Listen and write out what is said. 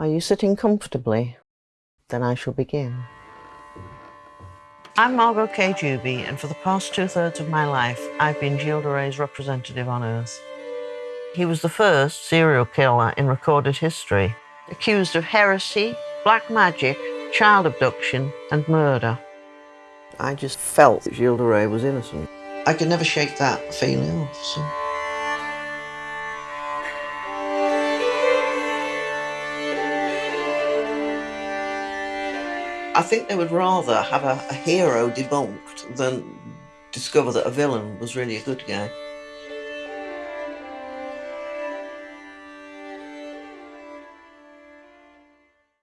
Are you sitting comfortably? Then I shall begin. I'm Margot K. Juby, and for the past two thirds of my life, I've been Gilles de Rais's representative on Earth. He was the first serial killer in recorded history, accused of heresy, black magic, child abduction, and murder. I just felt that Gilles de Rais was innocent. I could never shake that feeling off. So. I think they would rather have a, a hero debunked than discover that a villain was really a good guy.